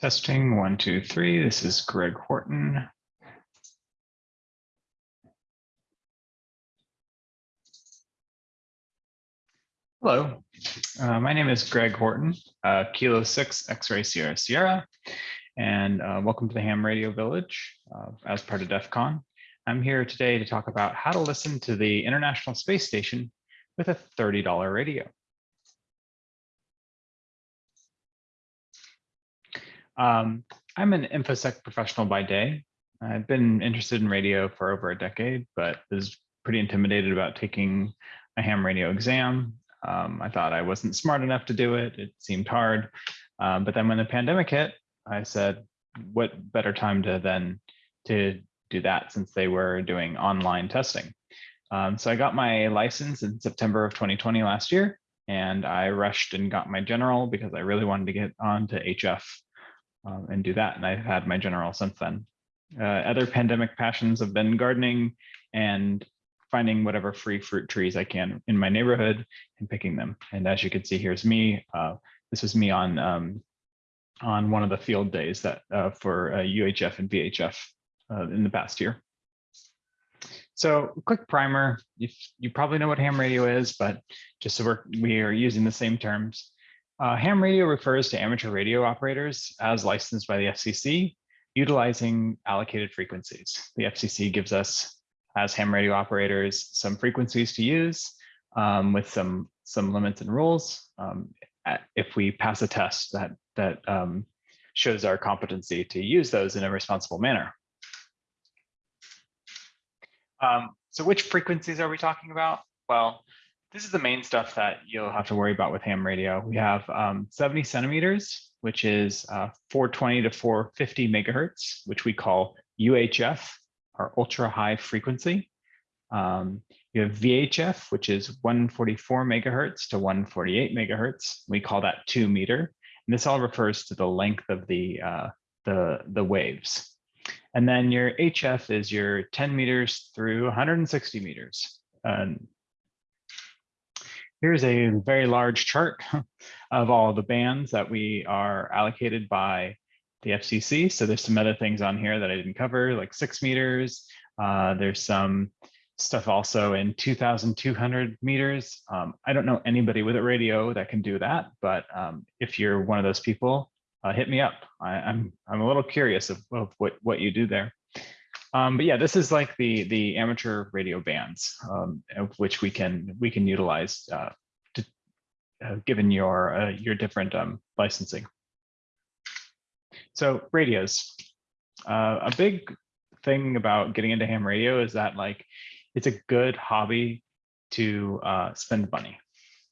Testing one, two, three. This is Greg Horton. Hello, uh, my name is Greg Horton, uh, Kilo 6 X-Ray Sierra Sierra, and uh, welcome to the Ham Radio Village uh, as part of DEF CON. I'm here today to talk about how to listen to the International Space Station with a $30 radio. Um, I'm an InfoSec professional by day. I've been interested in radio for over a decade, but was pretty intimidated about taking a ham radio exam. Um, I thought I wasn't smart enough to do it. It seemed hard. Um, but then when the pandemic hit, I said, what better time to then to do that since they were doing online testing. Um, so I got my license in September of 2020 last year, and I rushed and got my general because I really wanted to get on to HF um, and do that. And I've had my general since then. Uh, other pandemic passions have been gardening and finding whatever free fruit trees I can in my neighborhood and picking them. And as you can see, here's me. Uh, this was me on um, on one of the field days that uh, for UHF uh, and VHF uh, in the past year. So quick primer, you, you probably know what ham radio is, but just so we're, we are using the same terms. Uh, ham radio refers to amateur radio operators as licensed by the FCC, utilizing allocated frequencies. The FCC gives us, as ham radio operators, some frequencies to use um, with some, some limits and rules. Um, if we pass a test that, that um, shows our competency to use those in a responsible manner. Um, so which frequencies are we talking about? Well, this is the main stuff that you'll have to worry about with ham radio. We have um, 70 centimeters, which is uh, 420 to 450 megahertz, which we call UHF, our ultra high frequency. Um, you have VHF, which is 144 megahertz to 148 megahertz. We call that two meter. And this all refers to the length of the, uh, the, the waves. And then your HF is your 10 meters through 160 meters. Here's a very large chart of all the bands that we are allocated by the FCC. So there's some other things on here that I didn't cover, like six meters. Uh, there's some stuff also in 2,200 meters. Um, I don't know anybody with a radio that can do that, but um, if you're one of those people, uh, hit me up. I, am I'm, I'm a little curious of, of what what you do there. Um, but yeah, this is like the the amateur radio bands, um, which we can we can utilize uh, to, uh, given your uh, your different um, licensing. So radios, uh, a big thing about getting into ham radio is that like it's a good hobby to uh, spend money.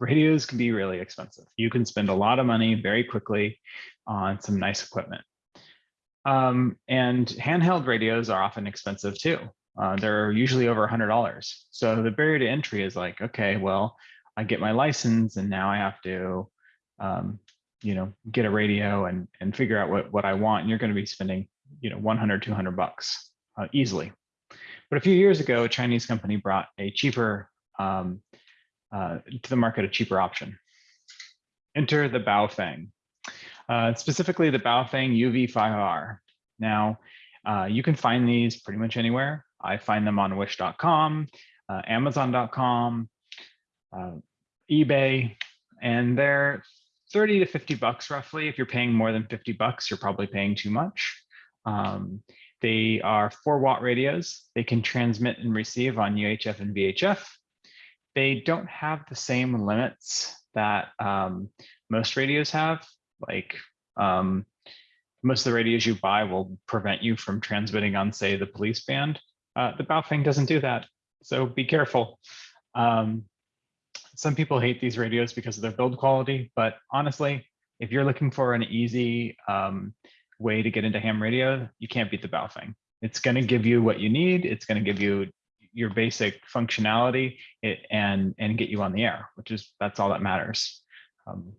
Radios can be really expensive. You can spend a lot of money very quickly on some nice equipment. Um, and handheld radios are often expensive too. Uh, they're usually over $100. So the barrier to entry is like, okay, well, I get my license and now I have to, um, you know, get a radio and, and figure out what, what I want. And you're going to be spending, you know, 100, 200 bucks uh, easily. But a few years ago, a Chinese company brought a cheaper, um, uh, to the market, a cheaper option. Enter the Baofeng uh, specifically the Baofeng UV5R. Now, uh, you can find these pretty much anywhere. I find them on wish.com, uh, amazon.com, uh, eBay, and they're 30 to 50 bucks roughly. If you're paying more than 50 bucks, you're probably paying too much. Um, they are four watt radios. They can transmit and receive on UHF and VHF. They don't have the same limits that um, most radios have like um, most of the radios you buy will prevent you from transmitting on, say, the police band. Uh, the Baofeng doesn't do that, so be careful. Um, some people hate these radios because of their build quality, but honestly, if you're looking for an easy um, way to get into ham radio, you can't beat the Baofeng. It's going to give you what you need. It's going to give you your basic functionality and and get you on the air, which is that's all that matters. Um,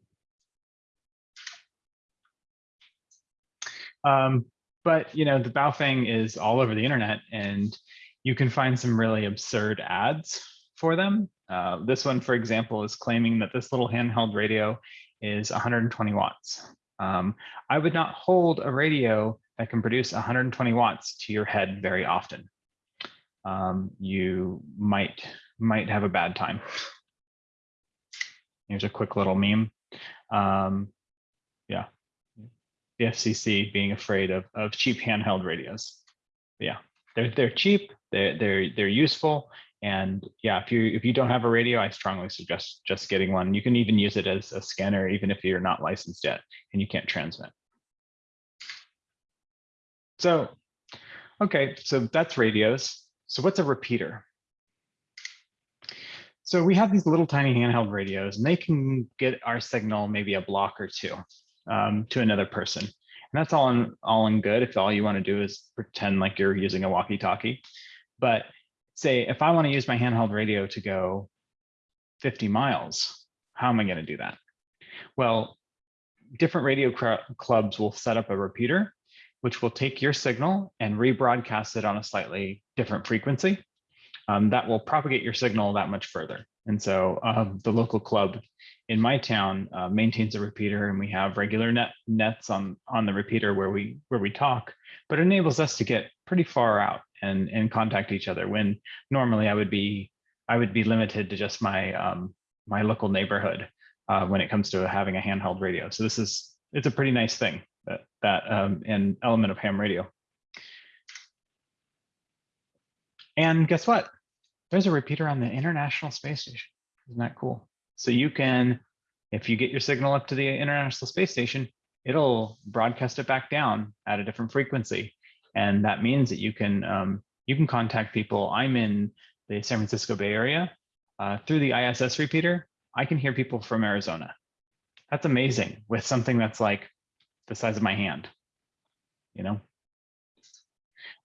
Um, but you know, the Baofeng is all over the internet and you can find some really absurd ads for them. Uh, this one, for example, is claiming that this little handheld radio is 120 watts. Um, I would not hold a radio that can produce 120 watts to your head very often. Um, you might might have a bad time. Here's a quick little meme. Um, yeah, the FCC being afraid of, of cheap handheld radios. Yeah, they're they're cheap, they're they're they're useful, and yeah, if you if you don't have a radio, I strongly suggest just getting one. You can even use it as a scanner, even if you're not licensed yet and you can't transmit. So, okay, so that's radios. So what's a repeater? So we have these little tiny handheld radios and they can get our signal maybe a block or two um, to another person. And that's all in, all in good if all you want to do is pretend like you're using a walkie-talkie. But say if I want to use my handheld radio to go 50 miles, how am I going to do that? Well, different radio clubs will set up a repeater, which will take your signal and rebroadcast it on a slightly different frequency. Um, that will propagate your signal that much further. And so um, the local club in my town uh, maintains a repeater and we have regular net nets on, on the repeater where we where we talk, but it enables us to get pretty far out and, and contact each other when normally I would be I would be limited to just my um, my local neighborhood uh, when it comes to having a handheld radio. So this is it's a pretty nice thing that that um, an element of ham radio. And guess what? There's a repeater on the International Space Station. Isn't that cool? So you can, if you get your signal up to the International Space Station, it'll broadcast it back down at a different frequency. And that means that you can um, you can contact people. I'm in the San Francisco Bay Area uh, through the ISS repeater. I can hear people from Arizona. That's amazing with something that's like the size of my hand, you know?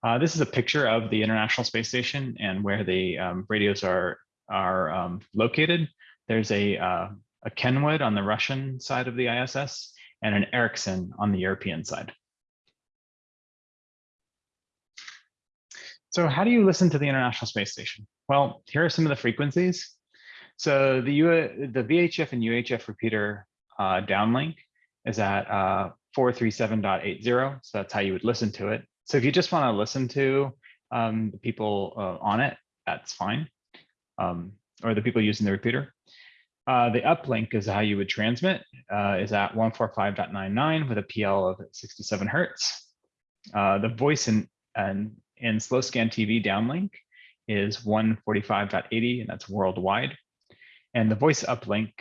Uh, this is a picture of the International Space Station and where the um, radios are, are um, located. There's a, uh, a Kenwood on the Russian side of the ISS and an Ericsson on the European side. So how do you listen to the International Space Station? Well, here are some of the frequencies. So the, U the VHF and UHF repeater uh, downlink is at uh, 437.80. So that's how you would listen to it. So if you just want to listen to um, the people uh, on it, that's fine. Um, or the people using the repeater. Uh, the uplink is how you would transmit, uh, is at 145.99 with a PL of 67 hertz. Uh, the voice and, and and slow scan TV downlink is 145.80 and that's worldwide. And the voice uplink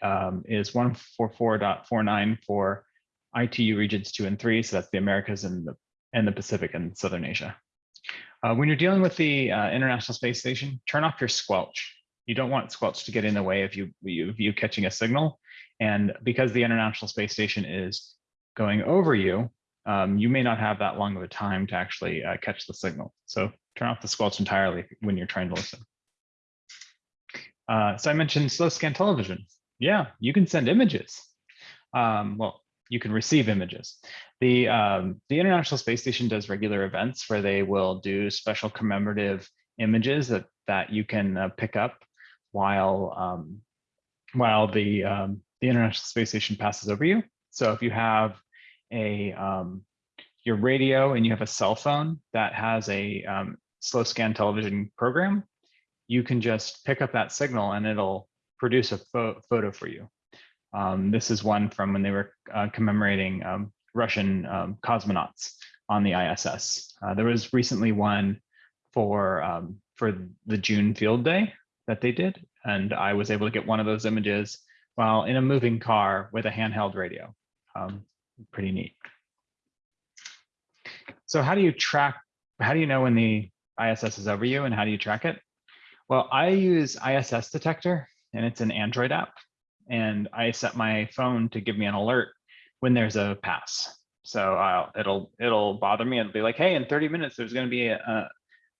um, is 144.49 for ITU regions two and three. So that's the Americas and the, and the Pacific and Southern Asia. Uh, when you're dealing with the uh, International Space Station, turn off your squelch. You don't want squelch to get in the way of you, you, you catching a signal. And because the International Space Station is going over you, um, you may not have that long of a time to actually uh, catch the signal. So turn off the squelch entirely when you're trying to listen. Uh, so I mentioned slow scan television. Yeah, you can send images. Um, well, you can receive images. The, um, the International Space Station does regular events where they will do special commemorative images that, that you can uh, pick up while, um, while the, um, the International Space Station passes over you. So if you have a um, your radio and you have a cell phone that has a um, slow scan television program, you can just pick up that signal and it'll produce a pho photo for you. Um, this is one from when they were uh, commemorating um, Russian um, cosmonauts on the ISS. Uh, there was recently one for um, for the June field day that they did, and I was able to get one of those images while in a moving car with a handheld radio. Um, pretty neat. So how do you track, how do you know when the ISS is over you and how do you track it? Well, I use ISS detector and it's an Android app and I set my phone to give me an alert when there's a pass. So I'll, it'll it'll bother me. It'll be like, hey, in 30 minutes, there's going to be a,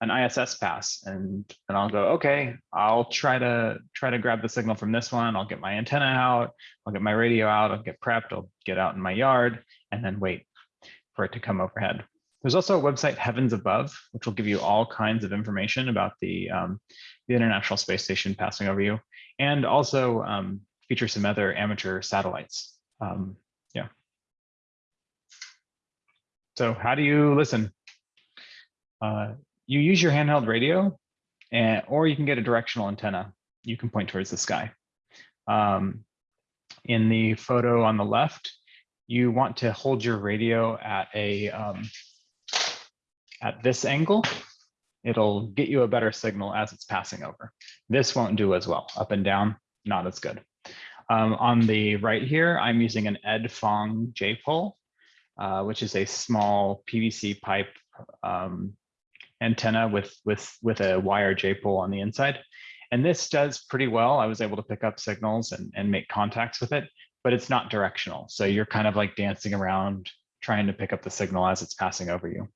an ISS pass, and and I'll go, okay, I'll try to try to grab the signal from this one. I'll get my antenna out. I'll get my radio out. I'll get prepped. I'll get out in my yard, and then wait for it to come overhead. There's also a website, Heavens Above, which will give you all kinds of information about the, um, the International Space Station passing over you, and also um, feature some other amateur satellites. Um, yeah. So how do you listen? Uh, you use your handheld radio, and or you can get a directional antenna. You can point towards the sky. Um, in the photo on the left, you want to hold your radio at a um, at this angle. It'll get you a better signal as it's passing over. This won't do as well. Up and down, not as good. Um, on the right here, I'm using an Ed Fong J-pole, uh, which is a small PVC pipe um, antenna with, with, with a wire J-pole on the inside. And this does pretty well. I was able to pick up signals and, and make contacts with it, but it's not directional. So you're kind of like dancing around trying to pick up the signal as it's passing over you.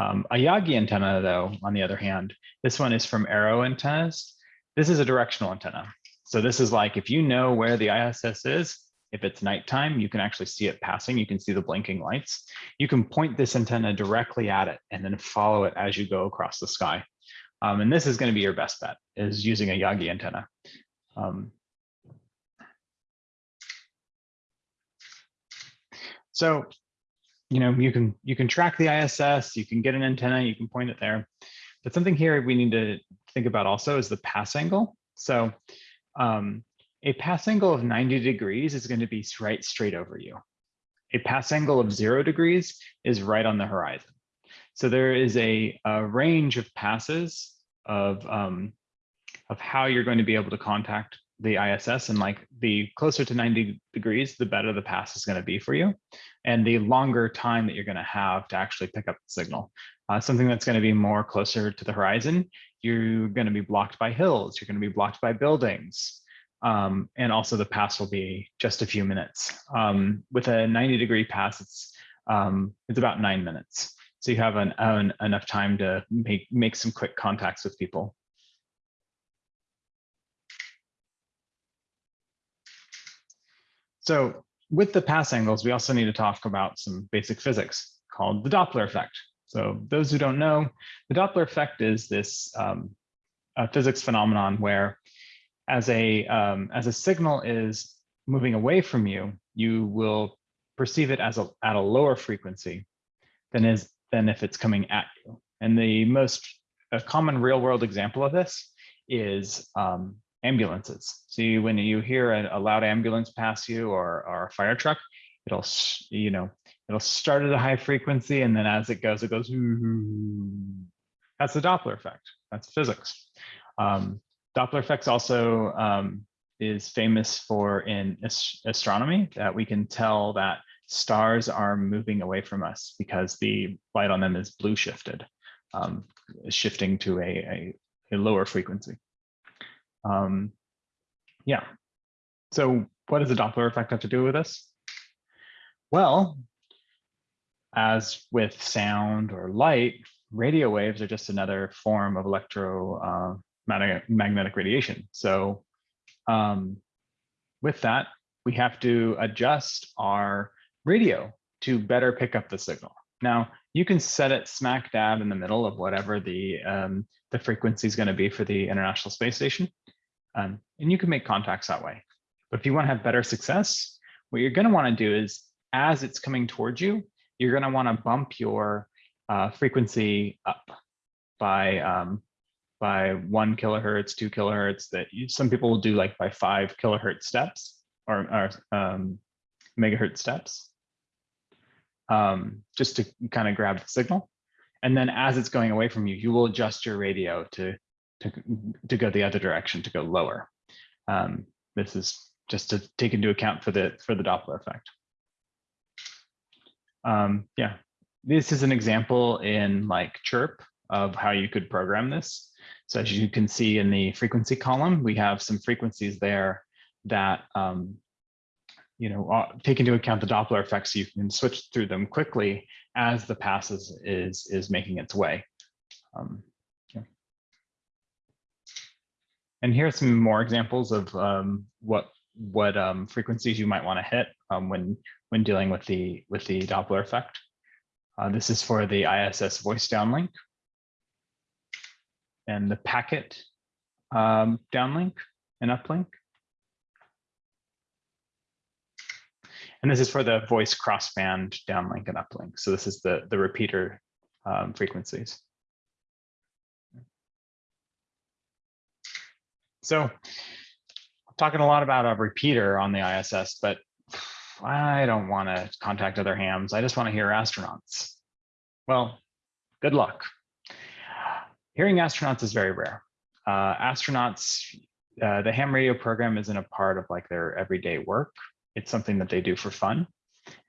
Um, a Yagi antenna, though, on the other hand, this one is from Arrow Antennas. This is a directional antenna. So this is like if you know where the ISS is, if it's nighttime, you can actually see it passing. You can see the blinking lights. You can point this antenna directly at it and then follow it as you go across the sky. Um, and this is going to be your best bet is using a Yagi antenna. Um, so, you know, you can you can track the ISS, you can get an antenna, you can point it there. But something here we need to think about also is the pass angle. So um, a pass angle of 90 degrees is going to be right straight over you. A pass angle of zero degrees is right on the horizon. So there is a, a range of passes of, um, of how you're going to be able to contact the ISS and like the closer to 90 degrees, the better the pass is going to be for you. And the longer time that you're going to have to actually pick up the signal. Uh, something that's going to be more closer to the horizon, you're going to be blocked by hills, you're going to be blocked by buildings. Um, and also the pass will be just a few minutes. Um, with a 90 degree pass, it's, um, it's about nine minutes. So you have an, an, enough time to make, make some quick contacts with people. So with the pass angles, we also need to talk about some basic physics called the Doppler effect. So those who don't know, the Doppler effect is this um, physics phenomenon where as a, um, as a signal is moving away from you, you will perceive it as a, at a lower frequency than, is, than if it's coming at you. And the most a common real world example of this is um, ambulances. See, when you hear a, a, loud ambulance pass you or, or a fire truck, it'll, you know, it'll start at a high frequency and then as it goes, it goes, that's the Doppler effect. That's physics. Um, Doppler effects also um, is famous for in astronomy that we can tell that stars are moving away from us because the light on them is blue shifted, um, shifting to a, a, a lower frequency. Um, yeah. So what does the Doppler effect have to do with this? Well, as with sound or light, radio waves are just another form of electromagnetic uh, radiation. So um, with that, we have to adjust our radio to better pick up the signal. Now, you can set it smack dab in the middle of whatever the, um, the frequency is going to be for the International Space Station. Um, and you can make contacts that way. But if you want to have better success, what you're going to want to do is as it's coming towards you, you're going to want to bump your uh, frequency up by um, by one kilohertz, two kilohertz. That you, some people will do like by five kilohertz steps or, or um, megahertz steps, um, just to kind of grab the signal. And then as it's going away from you, you will adjust your radio to to to go the other direction, to go lower. Um, this is just to take into account for the for the Doppler effect. Um, yeah, this is an example in like chirp of how you could program this. So as you can see in the frequency column, we have some frequencies there that um, you know uh, take into account the Doppler effect, you can switch through them quickly as the passes is is making its way. Um, yeah. And here are some more examples of um, what what um, frequencies you might want to hit um, when when dealing with the with the Doppler effect. Uh, this is for the ISS voice downlink and the packet um, downlink and uplink. And this is for the voice crossband downlink and uplink. So this is the, the repeater um, frequencies. So I'm talking a lot about a repeater on the ISS, but I don't want to contact other hams. I just want to hear astronauts. Well, good luck. Hearing astronauts is very rare. Uh, astronauts, uh, the ham radio program isn't a part of like their everyday work. It's something that they do for fun.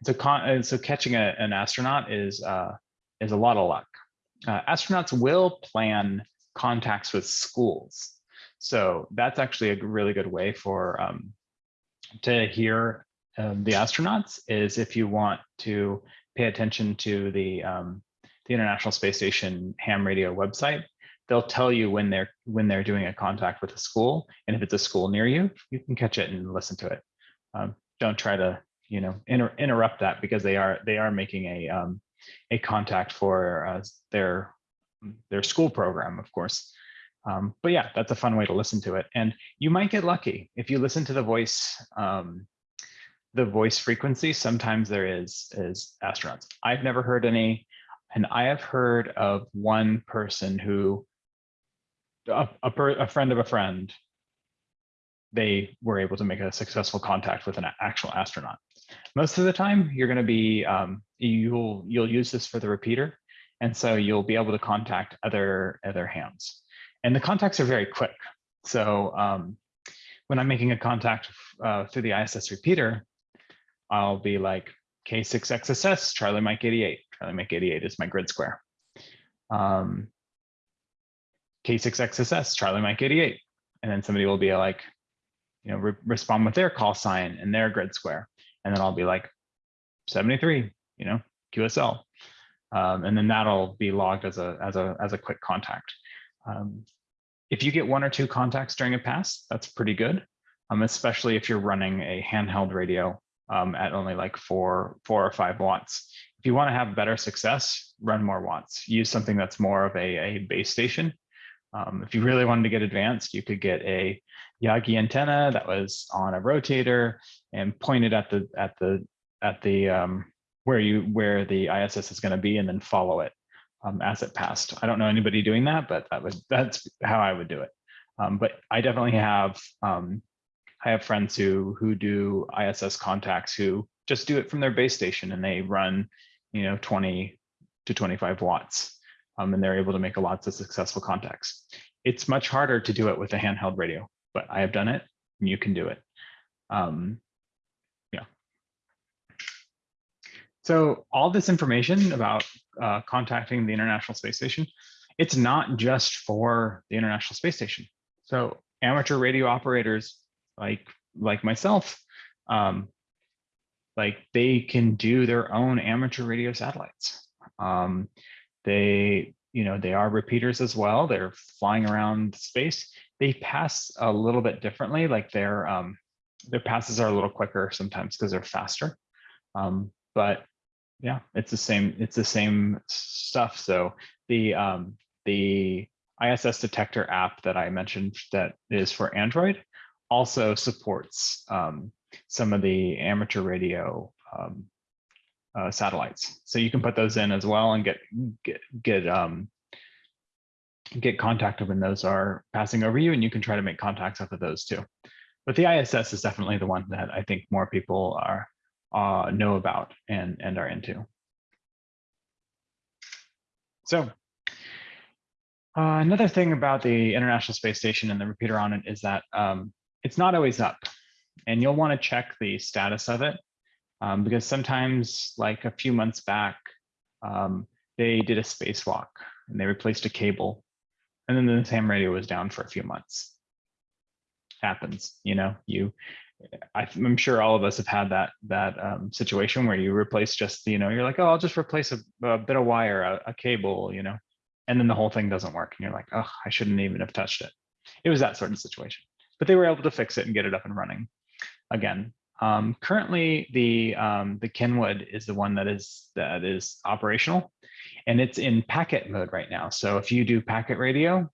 So, con so catching a, an astronaut is uh, is a lot of luck. Uh, astronauts will plan contacts with schools. So that's actually a really good way for um, to hear um, the astronauts is if you want to pay attention to the um, the International Space Station ham radio website, they'll tell you when they're when they're doing a contact with a school, and if it's a school near you, you can catch it and listen to it. Um, don't try to you know inter interrupt that because they are they are making a um, a contact for uh, their their school program, of course. Um, but yeah, that's a fun way to listen to it, and you might get lucky if you listen to the voice um, the voice frequency. Sometimes there is is astronauts. I've never heard any, and I have heard of one person who a, a, friend of a friend they were able to make a successful contact with an actual astronaut. Most of the time, you're going to be um, you'll you'll use this for the repeater, and so you'll be able to contact other other hams. And the contacts are very quick. So um, when I'm making a contact uh, through the ISS repeater, I'll be like K6XSS, Charlie Mike 88. Charlie Mike 88 is my grid square. Um, K6XSS, Charlie Mike 88. And then somebody will be like, you know, re respond with their call sign and their grid square. And then I'll be like 73, you know, QSL. Um, and then that'll be logged as a, as a, as a quick contact. Um, if you get one or two contacts during a pass, that's pretty good, um, especially if you're running a handheld radio um, at only like four, four or five watts. If you want to have better success, run more watts. Use something that's more of a, a base station um, if you really wanted to get advanced, you could get a Yagi antenna that was on a rotator and pointed at the at the at the um, where you where the ISS is going to be, and then follow it um, as it passed. I don't know anybody doing that, but that was that's how I would do it. Um, but I definitely have um, I have friends who who do ISS contacts who just do it from their base station and they run you know 20 to 25 watts um, and they're able to make a lots of successful contacts. It's much harder to do it with a handheld radio, but I have done it and you can do it. Um, yeah. So all this information about uh, contacting the International Space Station, it's not just for the International Space Station. So amateur radio operators like like myself, um, like they can do their own amateur radio satellites. Um, they, you know, they are repeaters as well. They're flying around space. They pass a little bit differently. Like their um, their passes are a little quicker sometimes because they're faster. Um, but yeah, it's the same. It's the same stuff. So the um, the ISS detector app that I mentioned that is for Android also supports um, some of the amateur radio um, uh, satellites. So you can put those in as well and get get get um, get contacted when those are passing over you, and you can try to make contacts off of those too. But the ISS is definitely the one that I think more people are uh, know about and and are into. So uh, another thing about the International Space Station and the repeater on it is that um, it's not always up, and you'll want to check the status of it um, because sometimes like a few months back, um, they did a spacewalk and they replaced a cable and then the ham radio was down for a few months. Happens, you know, you, I'm sure all of us have had that that um, situation where you replace just, you know, you're like, oh, I'll just replace a, a bit of wire, a, a cable, you know, and then the whole thing doesn't work. And you're like, oh, I shouldn't even have touched it. It was that sort of situation, but they were able to fix it and get it up and running again. Um, currently, the um, the Kenwood is the one that is that is operational, and it's in packet mode right now. So if you do packet radio,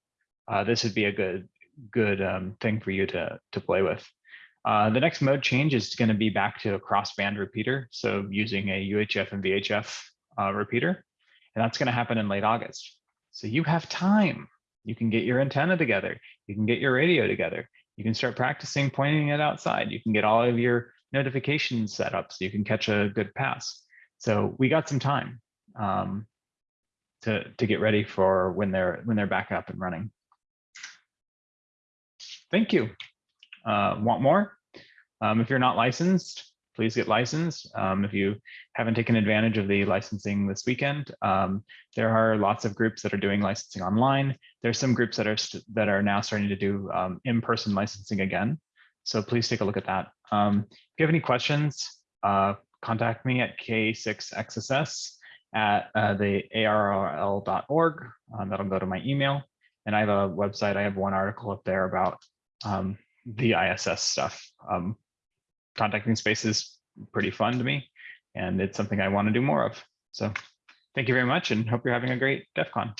uh, this would be a good good um, thing for you to to play with. Uh, the next mode change is going to be back to a crossband repeater. So using a UHF and VHF uh, repeater, and that's going to happen in late August. So you have time. You can get your antenna together. You can get your radio together. You can start practicing pointing it outside. You can get all of your notifications set up so you can catch a good pass. So we got some time um, to, to get ready for when they're when they're back up and running. Thank you. Uh, want more? Um, if you're not licensed, please get licensed. Um, if you haven't taken advantage of the licensing this weekend, um, there are lots of groups that are doing licensing online. There's some groups that are that are now starting to do um, in-person licensing again. So please take a look at that. Um, if you have any questions, uh, contact me at k6xss at uh, the arrl.org. Um, that'll go to my email. And I have a website. I have one article up there about um, the ISS stuff. Contacting space is pretty fun to me, and it's something I want to do more of. So thank you very much and hope you're having a great DEF CON.